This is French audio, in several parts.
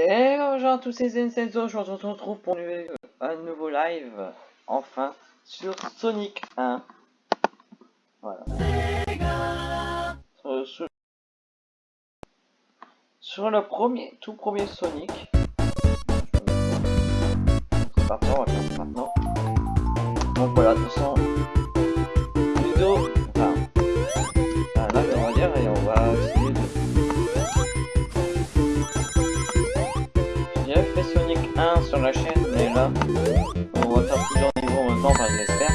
Et bonjour à tous ces Incensos, je vous retrouve pour un nouveau live, enfin, sur Sonic 1. Voilà. Sur, sur, sur le premier, tout premier Sonic. C'est parti, on va faire ça maintenant. Donc voilà, de toute façon, vidéo, enfin, live on va dire, et on va essayer la chaîne, là, on va faire plusieurs niveaux en même temps, enfin j'espère.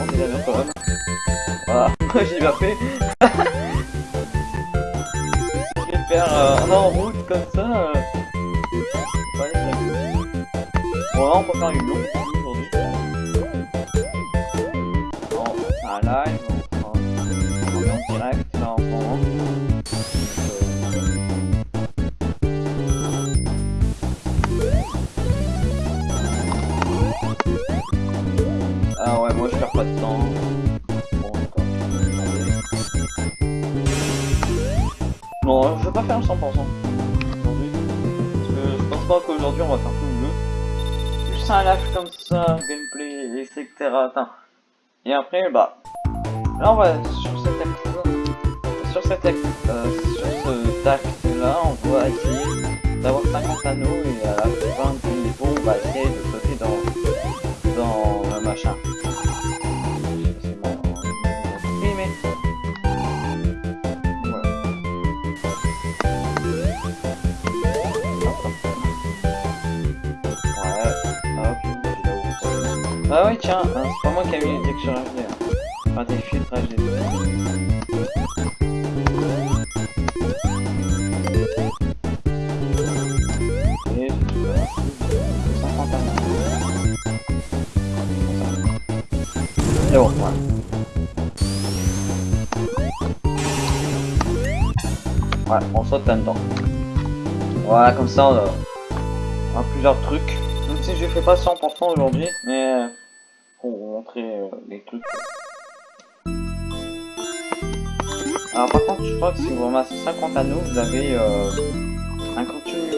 On est d'accord quand même. Voilà, j'ai bien fait. je vais faire euh, en route comme ça. Euh... Bon, là, on peut faire une longue 100% aujourd'hui. Parce que je pense pas qu'aujourd'hui on va faire tout le jeu. Juste un live comme ça, gameplay, etc. Et après, bah. Là on va sur cet acte sur cet acte, euh, sur ce acte là, on va essayer d'avoir 50 anneaux et à la fin du niveau, on va essayer de sauter dans, dans le machin. Oui, tiens, hein, c'est pas moi qui a mis les textures HD. Hein. Enfin, des filtres HD. Et voilà. 50 anneaux. Et bon, voilà. Ouais, on saute là-dedans. Voilà, comme ça, on a, plusieurs trucs. Même si je fais pas 100% aujourd'hui, mais euh, pour vous montrer euh, les trucs. Alors par contre, je crois que si vous ramassez 50 anneaux, vous avez euh, un continu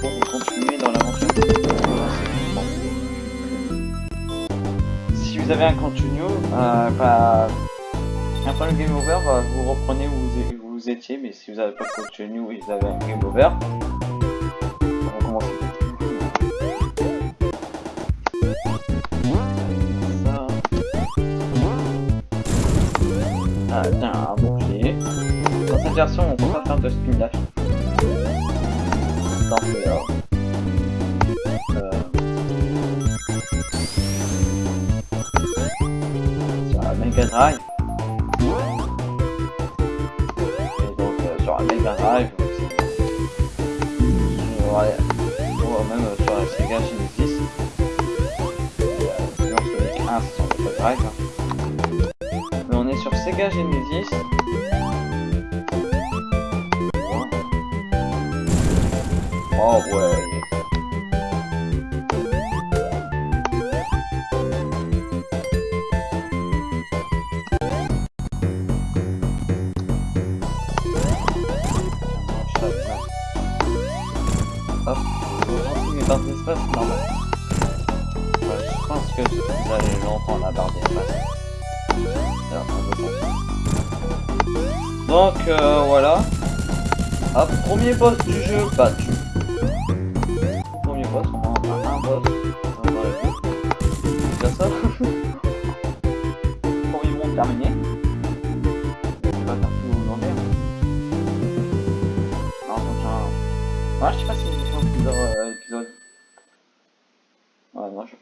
pour vous continuer dans l'aventure. Si vous avez un continu, euh, après le game over, euh, vous reprenez où vous, étiez, mais si vous avez pas de continu vous avez un game over, version, on peut faire de spin dash. Euh... Sur la Mega Drive. Et donc, euh, sur la Mega Drive, ou même euh, sur la Sega Genesis. Sinon, Sonic 1, c'est sur Mega Drive. hein. On est sur Sega Genesis. Oh Ouais, non, je sais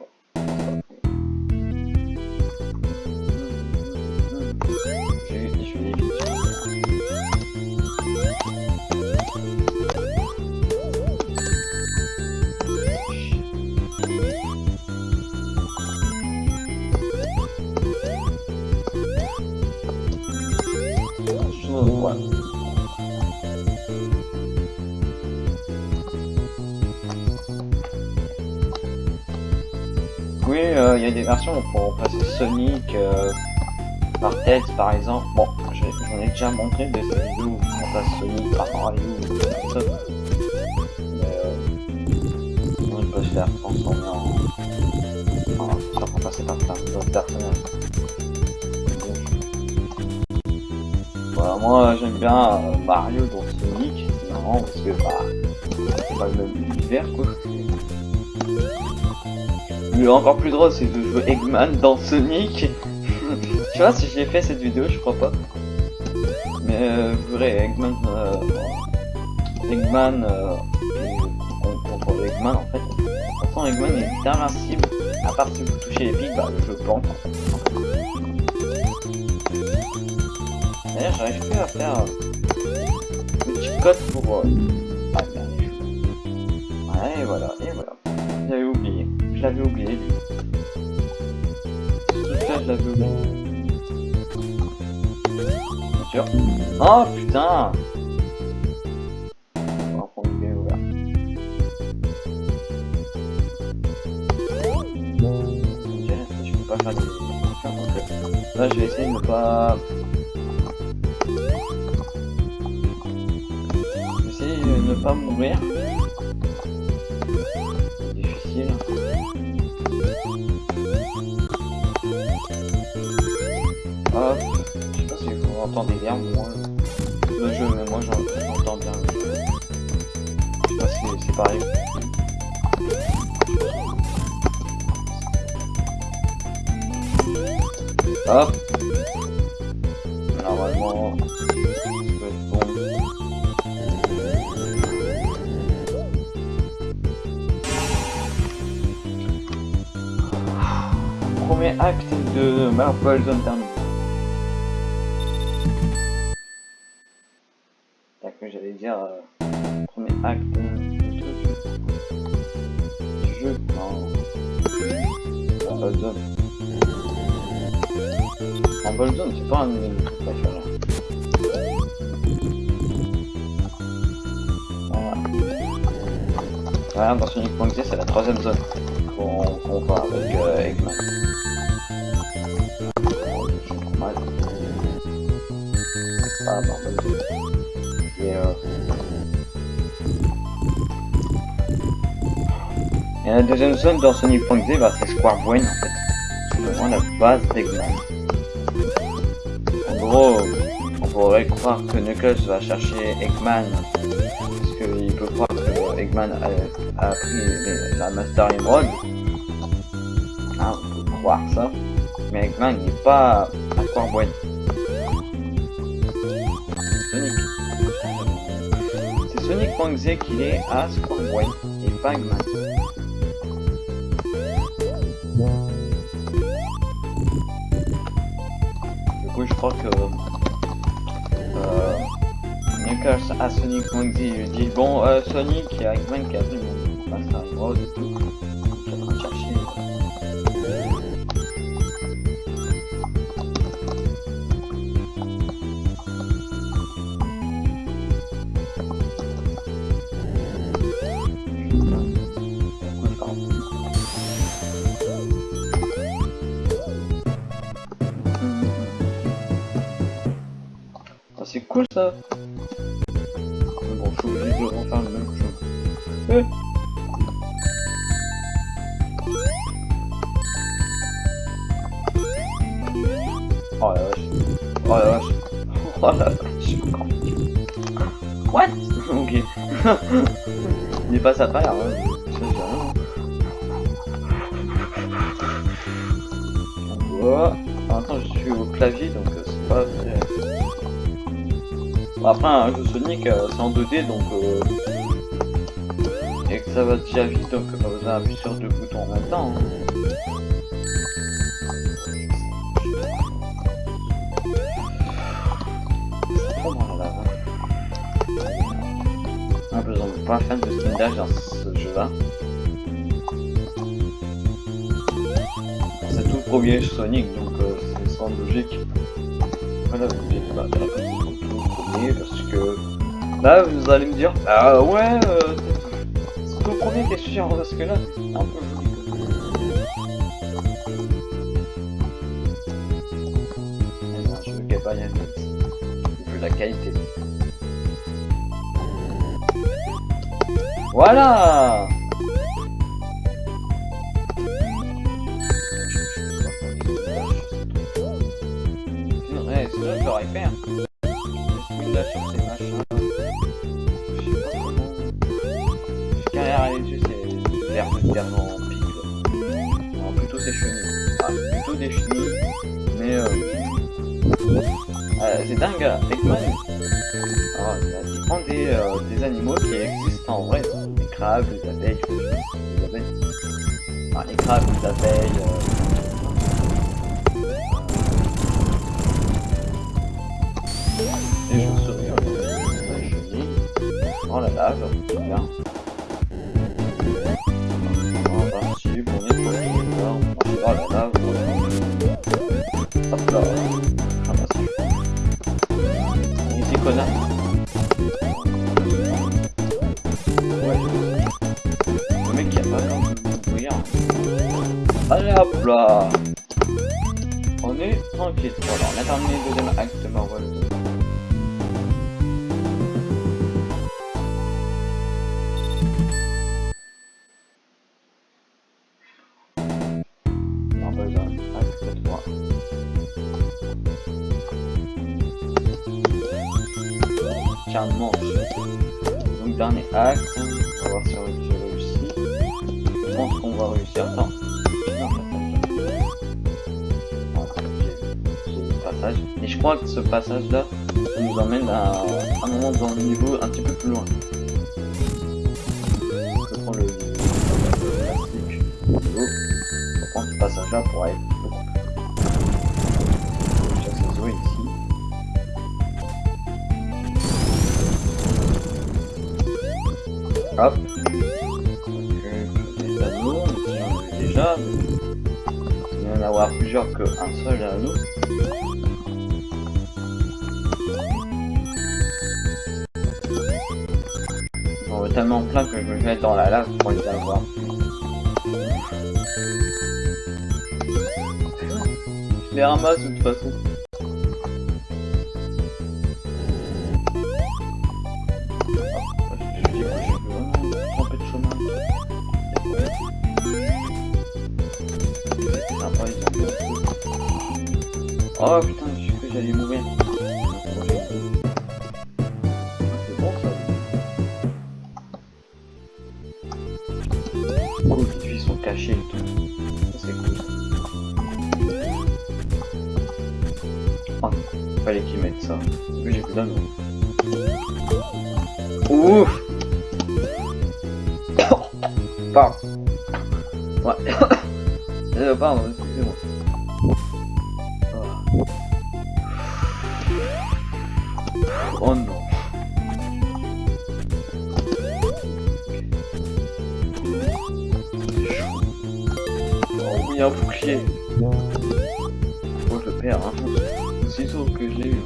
il y a des versions peut remplacer Sonic euh, par Tails par exemple. Bon, je j'en ai déjà montré des vidéos où on passe Sonic par Mario ou. Mais euh, on peut se faire transformer en. Enfin, faire remplacer par d'autres personnages. Moi j'aime bien euh, Mario dans Sonic, c'est marrant parce que bah, c'est pas le même univers quoi. Le encore plus drôle c'est de jouer Eggman dans Sonic. tu vois si j'ai fait cette vidéo je crois pas. Mais euh, vrai Eggman euh, Eggman euh, contre Eggman en fait. Pourtant Eggman est invincible. À part si vous touchez les pics, bah jeu plante. D'ailleurs, j'arrive plus à faire le petit code pour. Euh... l'avais oublié, ça, je l'avais oublié. Bien sûr. Oh putain là, je vais essayer de ne pas. essayer de ne pas mourir. Je sais pas si vous entendez bien moi le jeu, mais moi j'entends bien. Je sais pas si c'est pareil. Hop. Normalement, ça peut être bon. Premier acte de Marvel Zone Dans Sonic.exe, c'est la troisième zone qu'on voit avec euh, Eggman. Zone. Et euh... Et la deuxième zone dans Sonic.exe, bah, c'est Square Brain en fait. C'est vraiment la base d'Eggman. En gros, on pourrait croire que Knuckles va chercher Eggman a, pris la Master Emerald. Hein, on peut croire ça. Mais Eggman n'est pas Square Brain. Sonic. C'est Sonic.exe qu'il est à Brain et pas Eggman. Du coup, je crois que À Sonic.exe il lui dit Bon, euh, Sonic, il y a Eggman qui a pris mon Master Emerald et tout. C'est cool ça Mais Bon, je suis obligé de refaire le même chose. Eh. Oh la vache. Oh la vache. Oh la vache. What? Ok. Il est passé à travers. Hein. Ça, j'ai rien. Donc, voilà. Temps, je suis au clavier donc euh, c'est pas Après, un jeu Sonic, euh, c'est en 2D donc. Euh... Et que ça va déjà vite donc pas besoin d'appuyer sur deux boutons en même temps. hein. Ah, besoin de pas fan de skin dash dans ce jeu-là. C'est tout premier Sonic donc euh, c'est sans logique. Voilà, tout parce que là vous allez me dire ah ouais euh, c'est tout premier t'es sûr parce que là c'est un peu je pas y aller. vu la qualité. Voilà Ouais, sinon je l'aurais fait. Hein. Sur ces machins. Carrière les yeux, c'est l'air de terre en pique. Non, plutôt c'est chenilles. Ah, plutôt des chenilles. Mais euh... euh c'est dingue, Eggman. Alors, il prend des, euh, des animaux qui existent en vrai. Les crabes, les abeilles, les abeilles. Enfin, les crabes, les abeilles. Euh... dans la lave, bien. Et je crois que ce passage là nous emmène à un moment dans le niveau un petit peu plus loin. Je prends le plastique. Je prends ce passage là pour aller Hop. Donc, des anneaux, ici j'en ai déjà. Il y en avoir plusieurs qu'un seul anneau. Tellement plein que je me mets dans la lave pour les avoir. Je les ramasse de toute façon. Oh putain, Ouais. euh, pardon, excusez-moi. Oh non. Oh oui, un bouclier. Oh, je le perds, hein. Aussi sauf que je l'ai eu.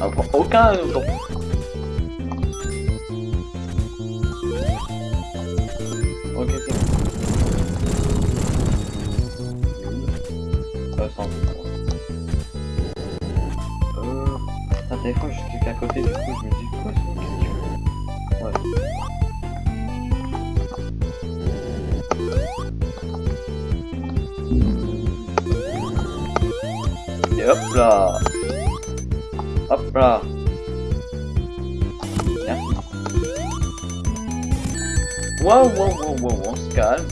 Ah, aucun autant. Sent des fois je clique à côté, du coup je me dis quoi c'est Ouais. Et hop là Hop là. Waouh, waouh, waouh, waouh, on se calme.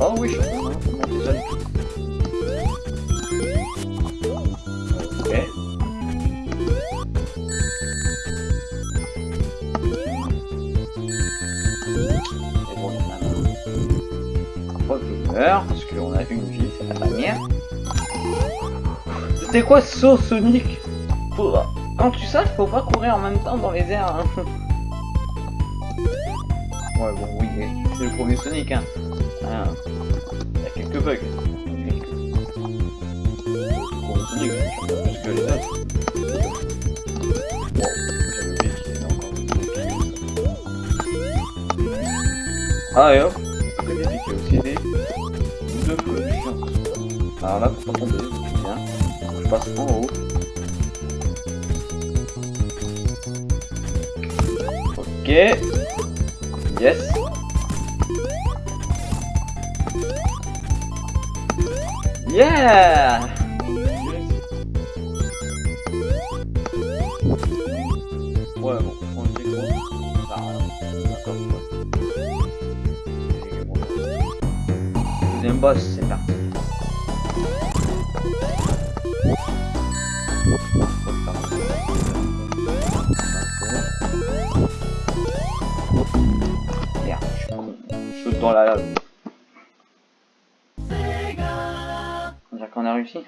Ah oui, je suis. Ok. Et bon, que je meurs, parce qu'on a une vie, c'est la dernière. C'était quoi ce saut Sonic Faut- Quand tu sautes, faut pas courir en même temps dans les airs. hein. Ouais, bon, oui, c'est le premier Sonic, hein. Ah, Il y a quelques bugs. Quelques. Le premier Sonic, je pas plus que les autres. Bon. Ah, et hop, à côté il y a aussi des boules de feu, chiant. Alors là, faut pas tomber, c'est bien. Je passe en haut. Ok. Yes. Yeah Ouais, bon, on dit gros. Rien. D'accord, quoi. Deuxième boss, c'est parti. Merde, je suis con. Je saute dans la lave. Qu'on a réussi.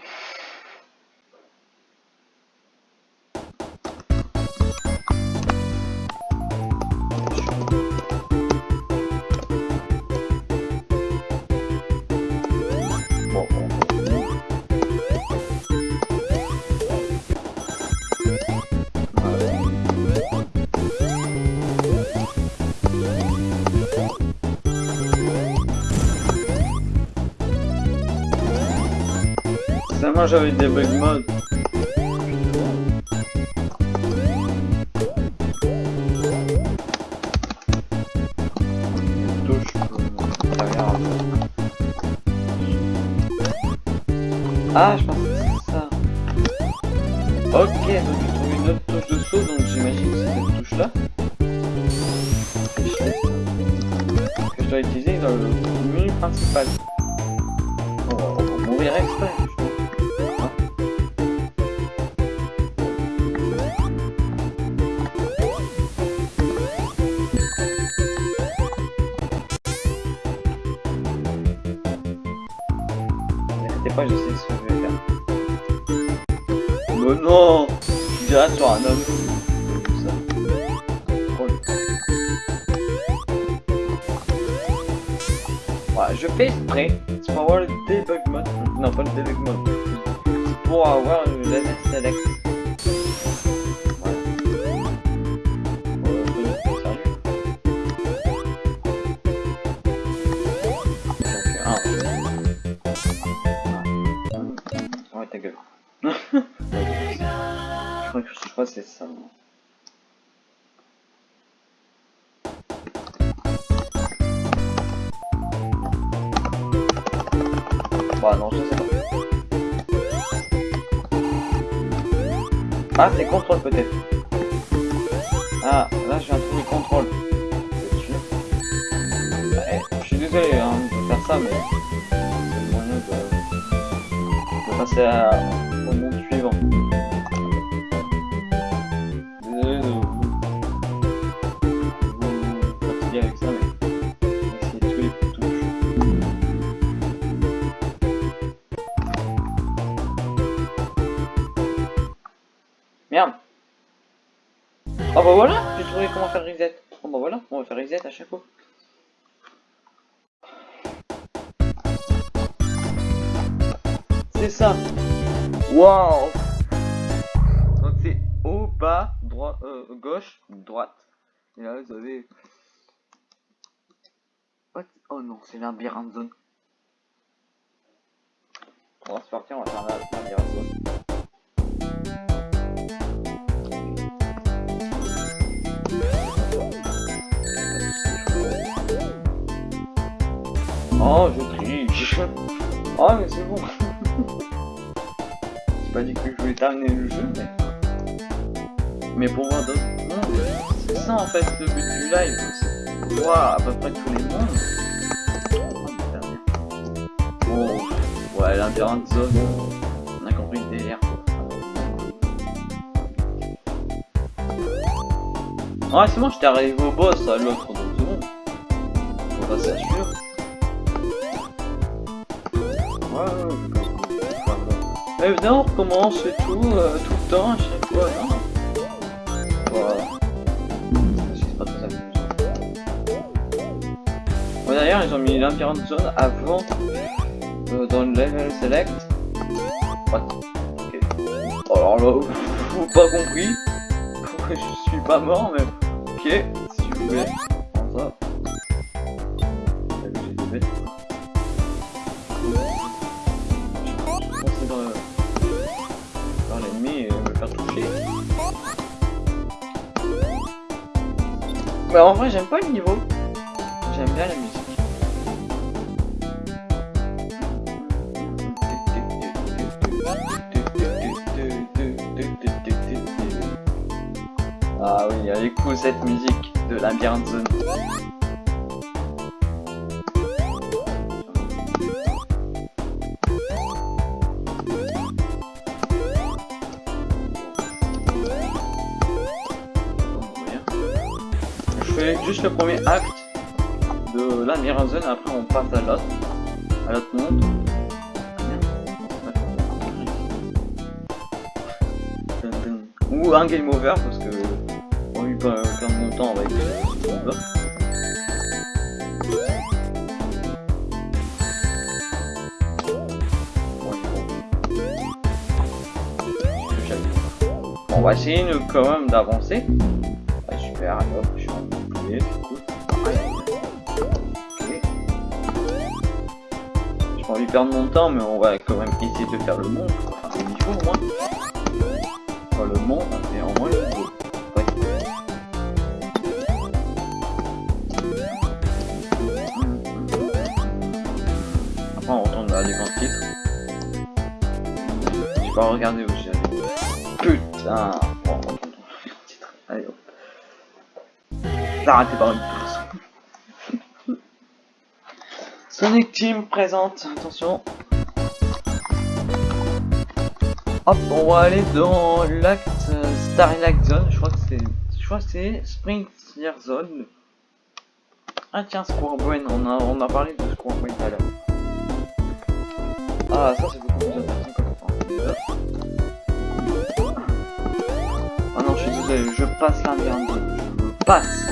Seulement j'avais des bug mode. Touche pour derrière. Ah, je pense que c'est ça. Ok, donc j'ai trouvé une autre touche de saut, donc j'imagine que c'est cette touche là. Que je dois utiliser dans le menu principal. Je fais exprès. Pour avoir le debug mode. Non, pas le debug mode. C'est pour avoir le laser bas, droit, euh, gauche, droite. Et là vous avez. What? Oh non, c'est labyrinthe zone. On va se partir, on va faire la zone. Oh, je triche. Oh, mais c'est bon. J'ai pas dit que je voulais terminer le jeu, mais. Mais pour voir d'autres mondes, c'est ça en fait le but du live. C'est voir à peu près tous les mondes. Oh. Bon, ouais, labyrinthe zone. On a compris le délire. quoi. Ouais, c'est bon, j'étais arrivé au boss à l'autre dans monde. On va s'assurer. Ouais, ouais, ouais. Mais non, on recommence et tout, euh, tout le temps, à chaque fois, non? D'ailleurs, ils ont mis l'Empirant Zone avant, euh, dans le level select. What? Alors là, faut pas compris. Je suis pas mort, mais ok, si vous voulez. J'ai dans l'ennemi et me faire toucher. Mais en vrai, j'aime pas le niveau. J'aime bien la musique. Est cool cette musique de Labyrinthe Zone. Je fais juste le premier acte de la Mirazone, après on passe à l'autre, à l'autre monde. Ou un game over avec On va essayer quand même d'avancer. Ouais, super, hop, je suis en. Ok. J'ai pas envie de perdre mon temps, mais on va quand même essayer de faire le monde. De titre. J'ai pas regardé où j'ai Putain Bon, on l'écran de titre. Allez hop. Arrêtez par une personne. Sonic Team présente, attention. Hop, on va aller dans l'acte Starlight Zone, je crois que c'est. Je crois que c'est Spring Zone. Ah tiens, Square Brain, on a, on a parlé de Square Brain tout à l'heure. Ah, ça c'est beaucoup plus intéressant que le temps. Ah non, je suis désolé, je passe l'ambiance, je passe.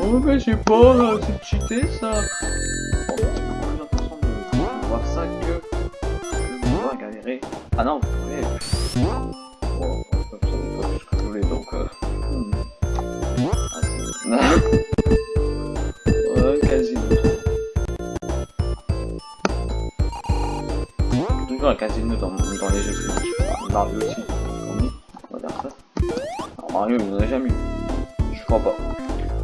Oh mais je sais pas, euh, c'est cheaté ça. Bon, c'est beaucoup plus intéressant de voir ça que de pouvoir galérer. Ah non, vous pouvez. Bon, comme ça, vous voulez donc. Euh... hmm. Ah, Toujours un casino dans, dans les jeux Mario aussi, on va dire ça. Alors, Mario, il n'y en a jamais eu. Je crois pas.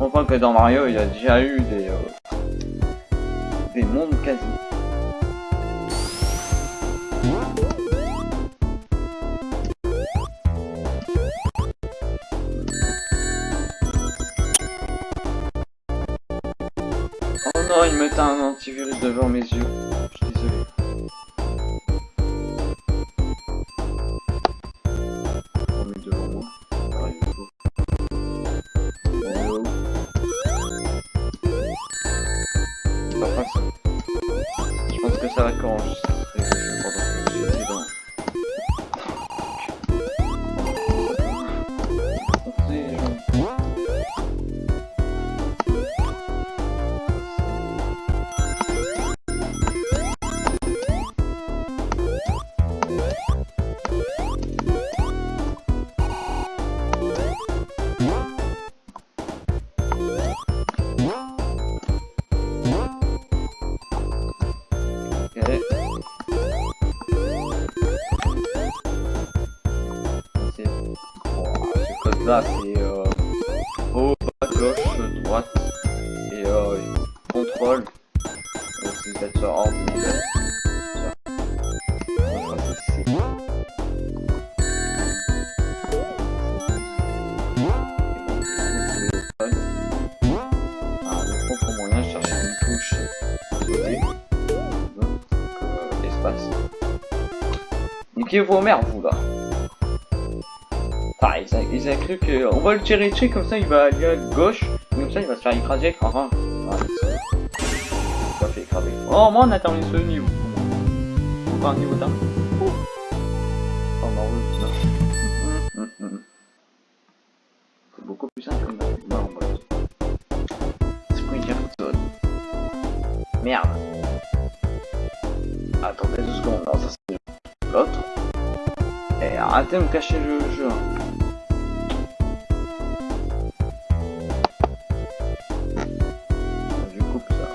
Je pas que dans Mario, il y a déjà eu des, euh, des mondes quasi. Oh non, il met un antivirus devant mes yeux. Vos mères, vous là. Ah, ils, a, cru que on va le tirer dessus comme ça il va aller à gauche, comme ça il va se faire écraser. Enfin, ah, écraser. Oh, on a terminé ce niveau. Niveau d'un. Oh. Et arrêtez de me cacher le jeu. Je coupe ça.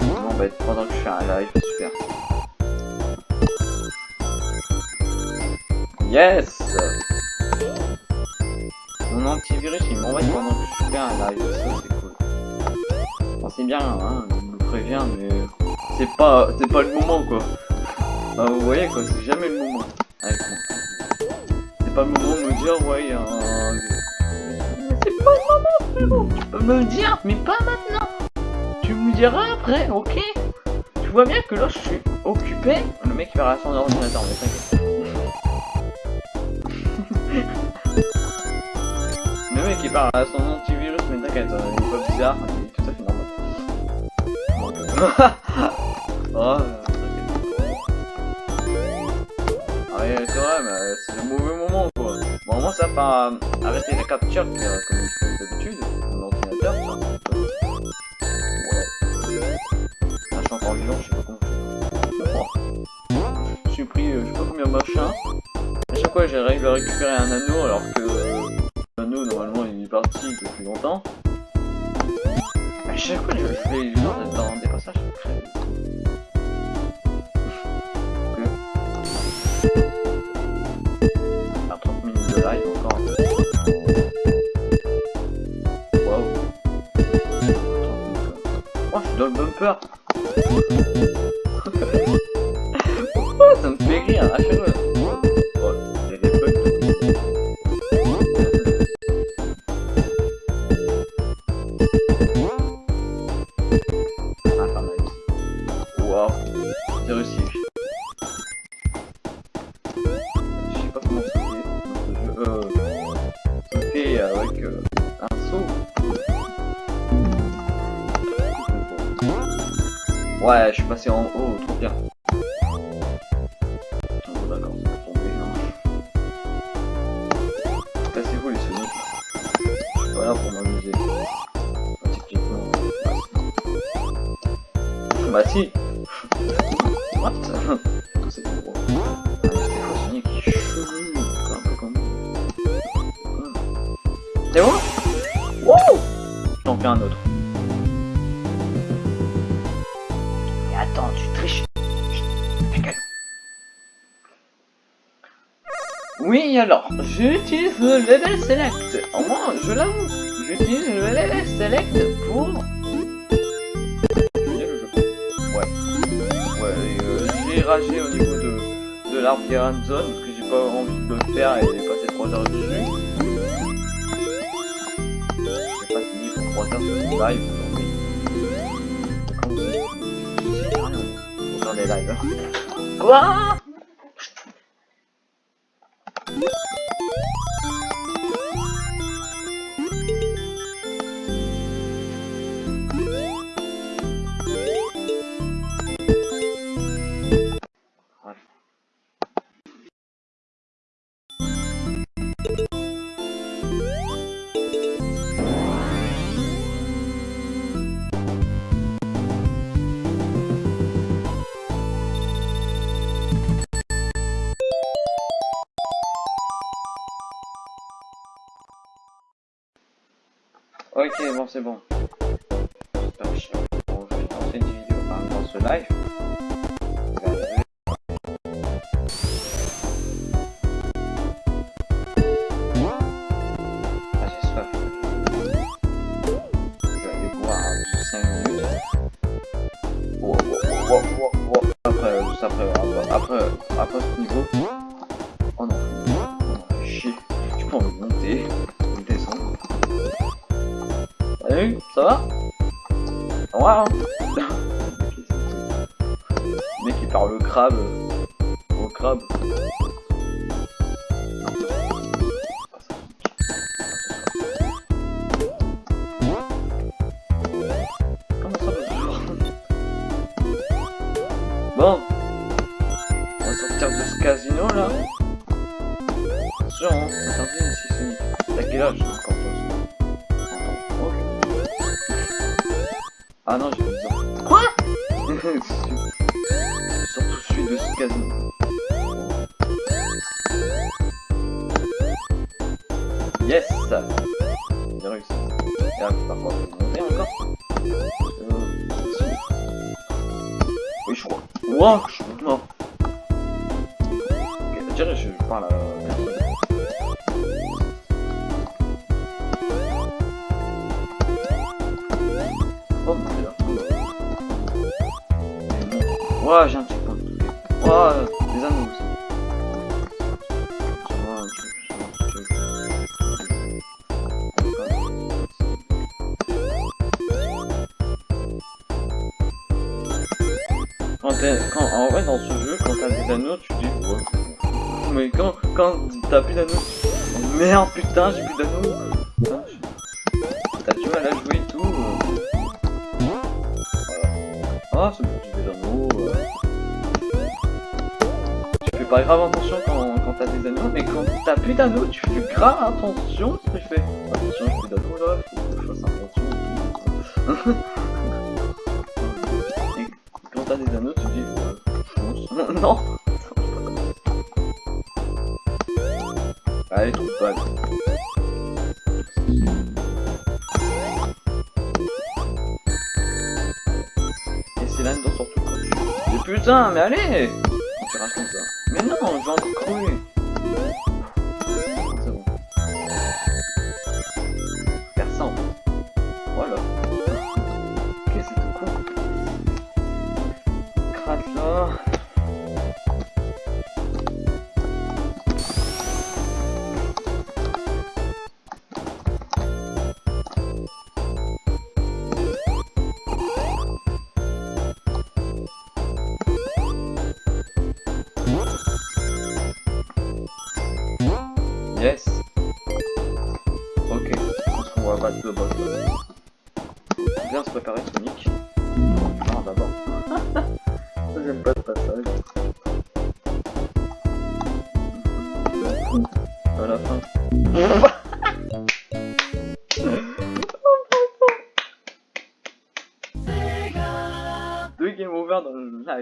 Bon, bah, pendant que je fais un live, super. Yes Mon antivirus il m'envoie pendant que je fais un live, ça c'est cool. C'est bien, hein, me prévient, mais c'est pas, c'est pas le moment quoi. Bah, vous voyez quoi, c'est jamais le moment pas le moment de me dire, ouais, il y a un... C'est pas le moment, frérot Tu peux me le dire, mais pas maintenant Tu me diras après, ok Tu vois bien que là, je suis occupé. Le mec, il va à son ordinateur, mais t'inquiète. le mec, il parle à son antivirus, mais t'inquiète, euh, il est pas bizarre, il est tout à fait normal. oh, quand même, euh, c'est le mauvais moment quoi. Bon, moi ça va arrêter la capture euh, comme je fais d'habitude. Ah, je suis encore vivant, je sais pas comment. Je suis pris, euh, je sais pas combien de machin. À chaque fois j'arrive à récupérer un anneau alors que euh, l'anneau normalement il est parti depuis longtemps. À chaque fois je fais dans des bumper. Pourquoi ça me fait rire? À chaque fois C'est bon Wouh J'en fais un autre. Attends, tu triches. Oui, alors, j'utilise le level select. Au moins, je l'avoue, j'utilise le level select pour... Ouais. Ouais, euh, j'ai ragé au niveau de, de l'arbre Zone, parce que j'ai pas envie de le faire et passer 3 heures dessus. Pas fini pour 3 heures sur mon live aujourd'hui. Dans les lives. Quoi Ok, bon, c'est bon. Je vais lancer une vidéo par dans ce live. Quand quand, en vrai, dans ce jeu, quand t'as des anneaux, tu dis, ouais. Mais quand, quand t'as plus d'anneaux, merde, putain, j'ai plus d'anneaux. Grave attention quand, t'as des anneaux, mais quand t'as plus d'anneaux, tu fais grave attention. Tu fais attention, plus d'anneaux là, faut que je fasse attention et tout. quand t'as des anneaux, tu dis, fonce. non Allez, trouve pas. Et c'est là dedans surtout. Mais putain, mais allez comme ça. Mais non, je vais encore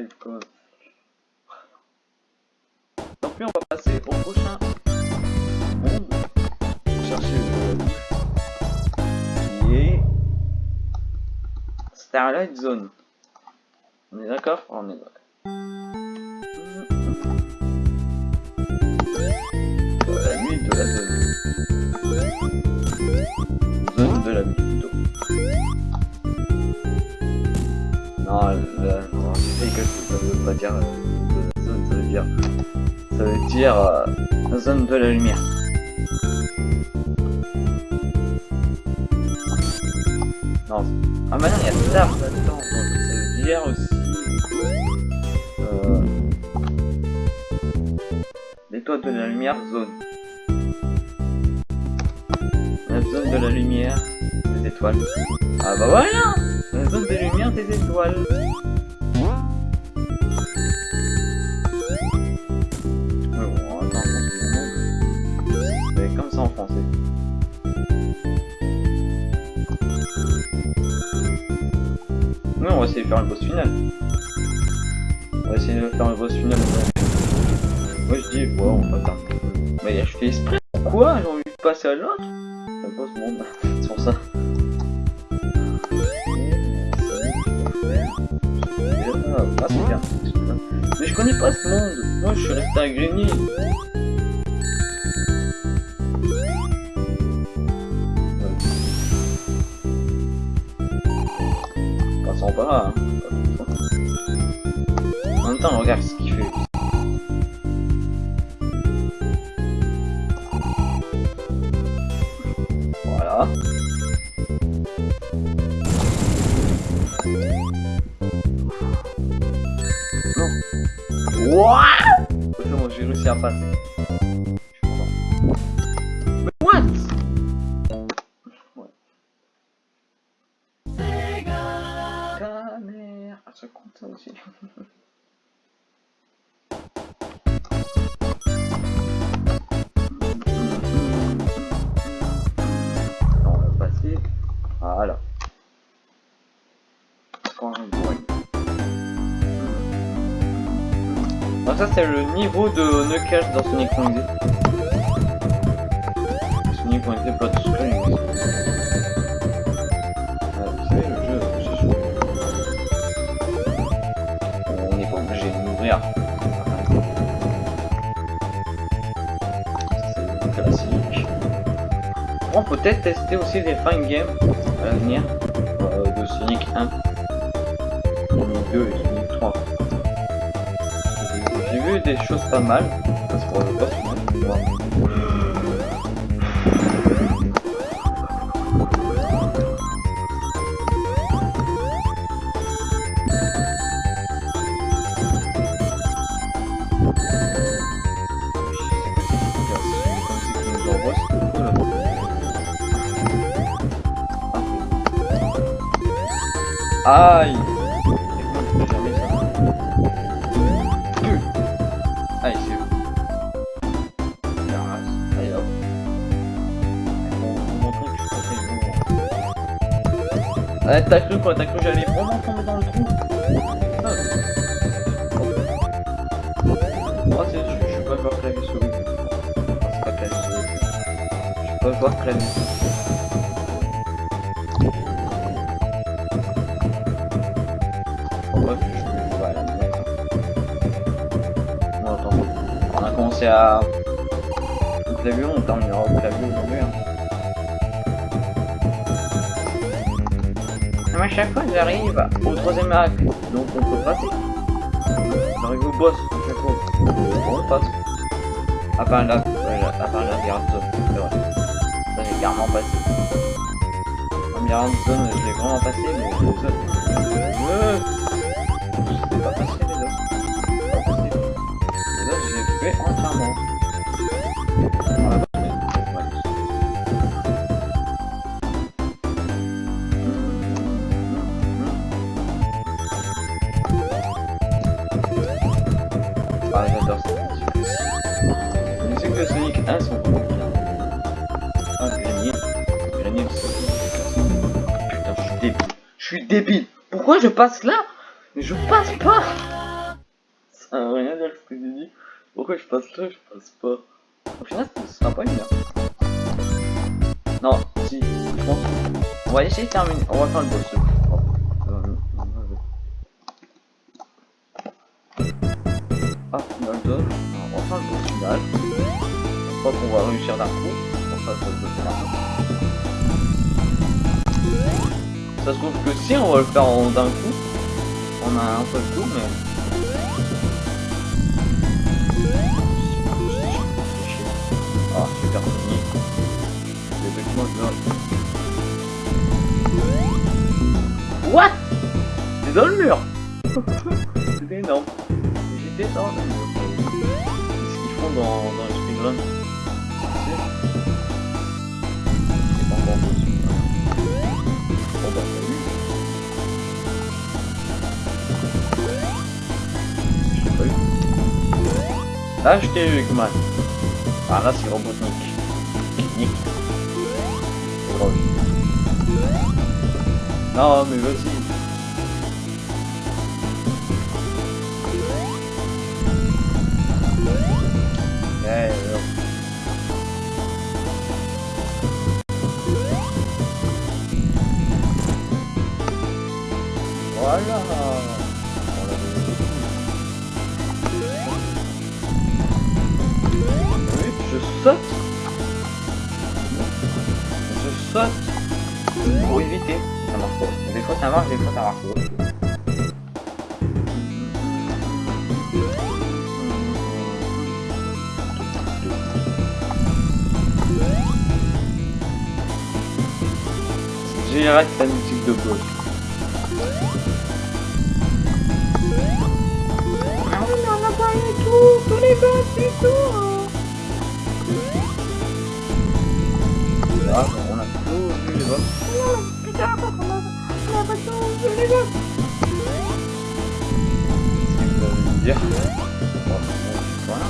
live quoi. On va passer au prochain monde. Chercher le qui est Starlight Zone. On est d'accord? On est d'accord. Euh, La nuit de la. Zone de la nuit plutôt. Veut pas dire ça veut dire. Ça veut dire euh, zone de la lumière. Non. Ah bah non, il y a Star là-dedans, ça veut dire aussi. Euh, L'étoile de la lumière, zone. La zone de la lumière, des étoiles. Ah bah voilà La zone de lumière des étoiles. Essayer de faire le boss final. On va essayer de faire le boss final. Moi je dis, ouais, on va faire. Mais je fais exprès. Pourquoi J'ai envie de passer à l'autre? Pas ce monde. C'est pour ça. Ah, c'est bien. Mais je connais pas ce monde. Moi je suis resté à Grigny. Temps, regarde ce qu'il Ah, ça c'est le niveau de Knuckles dans Sonic Point Sonic Point vous savez, le jeu, joué. On n'est pas obligé de m'ouvrir. C'est. On peut peut-être tester aussi les fine games à l'avenir euh, de Sonic 1, Sonic 2 et Sonic 3. J'ai vu des choses pas mal, parce qu'on me vois. Aïe t'as cru quoi T'as cru que j'allais vraiment tomber dans le trou. Oh, c'est je, suis pas joueur clavier souris. Ah, c'est pas clavier souris. Je suis pas joueur clavier. Bon, bref, je vais manette. Bon, attends. On a commencé à... Au clavier, on terminera au clavier aujourd'hui. Hein. Mais à chaque fois, j'arrive au troisième acte, donc on peut passer. J'arrive au boss à chaque fois. On passe. À part la, la- à part la Mirror Zone, c'est vrai. Ça, j'ai carrément passé. La Mirror Zone, je l'ai vraiment passé, mais les autres... Euh... Pas passé les autres. Les autres, j'ai fait entièrement. Je passe là Mais je passe pas Ça n'a rien à dire ce que j'ai dit. Pourquoi je passe là Je passe pas? Au final, ce sera pas une heure. Non, si, je pense. On va essayer de terminer. On va faire le boss. Euh, Ah, final. On va faire le boss final. Je crois qu'on va réussir d'un coup. Ça se trouve que si on va le faire d'un coup, on a un peu de mais. Ah, super fini. Documents de What? C'est dans le mur C'est énorme. J'étais dans le mur. C'est ce qu'ils font dans, dans les speedruns. Eu, Eggman. Ah là, c'est Robotnik. Nick. Non, mais vas-y. Musique de. Ah on n'a pas tout, tous les bugs et tout. hein. Ah, on a tout vu les bugs. Non, putain, on a, a pas les bugs. Qu'est-ce que vous me dire voilà.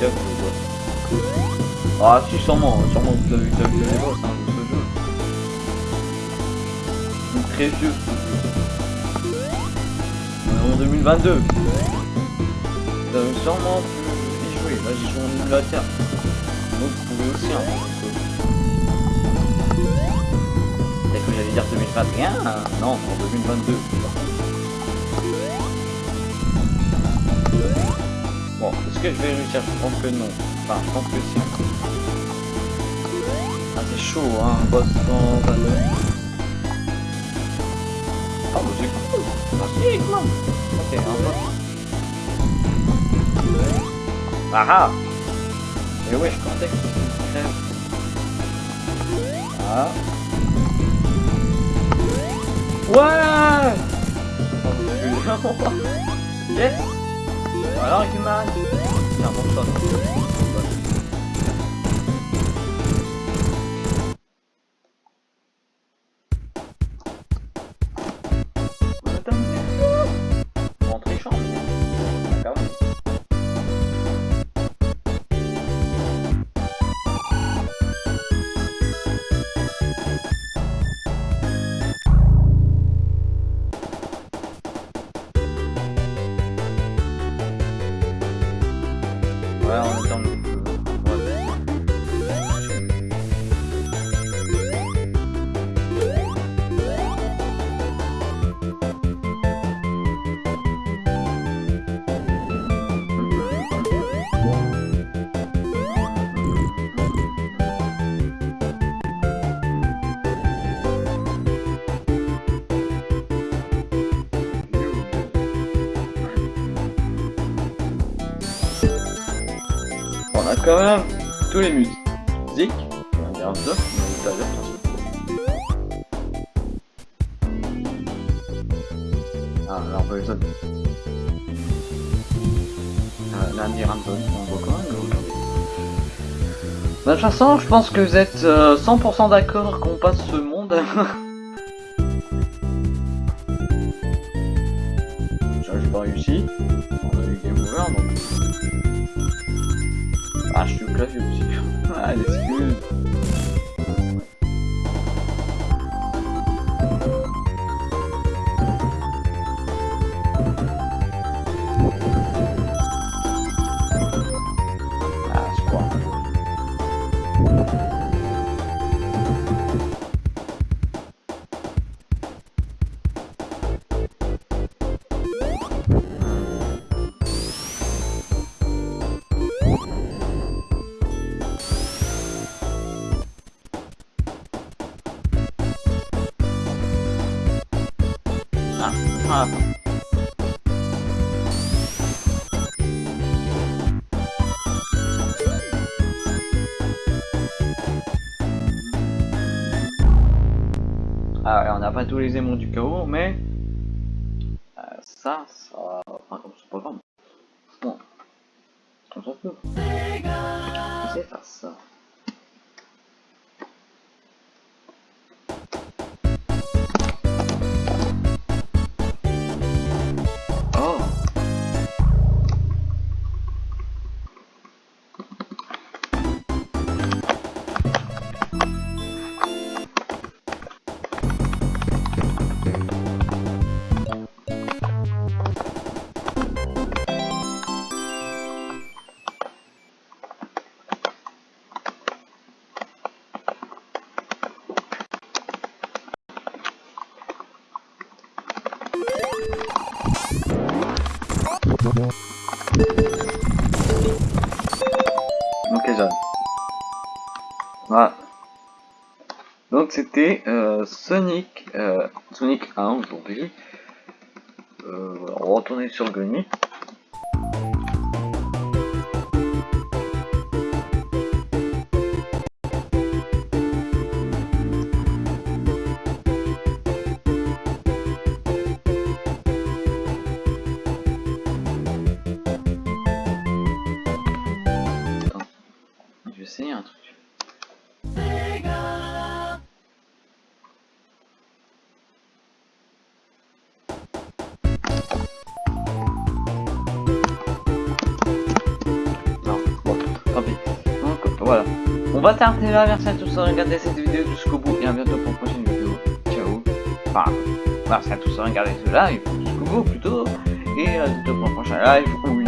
Les. Ah, si, sûrement, sûrement vous avez vu les boss, hein, On est en 2022. Vous avez sûrement pu y jouer. Là, j'y joue en émulateur. Donc, vous pouvez aussi, hein. Peut-être que j'allais dire 2021. hein. Non, en 2022. Bon, est-ce que je vais réussir Je pense que non? Enfin, je pense que si. Ah, c'est chaud, hein, boss dans Ah, si, quand même. Ok, un boss. Ah ah Et ouais, je pensais que c'était crève. Ah. Ouais quand même tous les musiques. On mais ça veut dire Ah, on peut les autres. Euh, peu, on voit quand même aujourd'hui. De toute façon, je pense que vous êtes euh, 100% d'accord qu'on passe ce monde. J'ai pas réussi. On a eu game over donc. Ah, je suis au clavier aussi. Ah, l'excuse. Ah, Pas tous les aimants du chaos, mais C'était euh, Sonic, euh, Sonic 1 aujourd'hui. Euh, on va retourner sur Goni. Merci à tous d'avoir regardé cette vidéo jusqu'au bout et à bientôt pour une prochaine vidéo. Ciao. Enfin, merci à tous d'avoir regardé ce live jusqu'au bout plutôt. Et à bientôt pour un prochain live